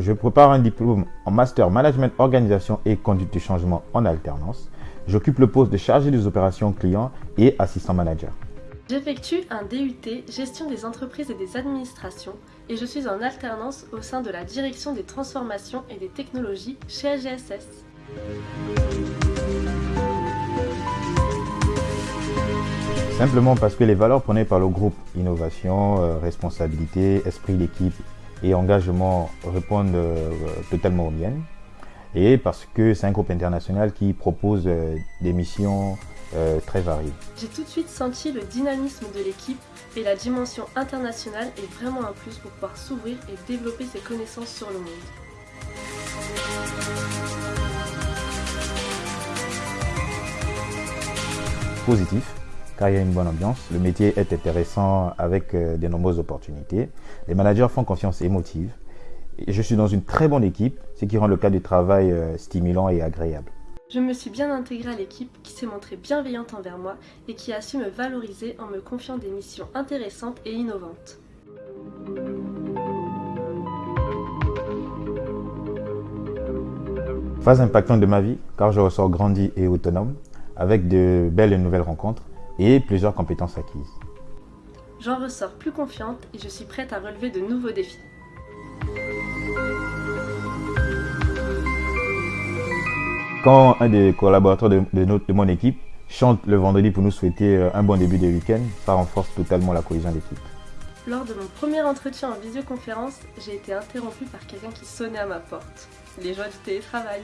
Je prépare un diplôme en Master Management Organisation et Conduite du Changement en alternance. J'occupe le poste de chargé des opérations clients et assistant manager. J'effectue un DUT Gestion des entreprises et des administrations et je suis en alternance au sein de la direction des transformations et des technologies chez AGSS. Simplement parce que les valeurs prônées par le groupe innovation, euh, responsabilité, esprit d'équipe et engagement répondent euh, totalement aux miennes. Et parce que c'est un groupe international qui propose euh, des missions très variées. J'ai tout de suite senti le dynamisme de l'équipe et la dimension internationale est vraiment un plus pour pouvoir s'ouvrir et développer ses connaissances sur le monde. Positif, car il y a une bonne ambiance. Le métier est intéressant avec euh, de nombreuses opportunités. Les managers font confiance émotive. Et je suis dans une très bonne équipe, ce qui rend le cas du travail euh, stimulant et agréable. Je me suis bien intégrée à l'équipe qui s'est montrée bienveillante envers moi et qui a su me valoriser en me confiant des missions intéressantes et innovantes. Phase impactante de ma vie, car je ressors grandi et autonome, avec de belles et nouvelles rencontres et plusieurs compétences acquises. J'en ressors plus confiante et je suis prête à relever de nouveaux défis. Quand un des collaborateurs de, mon équipe chante le vendredi pour nous souhaiter euh, un bon début de week-end, ça renforce totalement la cohésion d'équipe. Lors de mon premier entretien en visioconférence, j'ai été interrompue par quelqu'un qui sonnait à ma porte. Les joies du télétravail.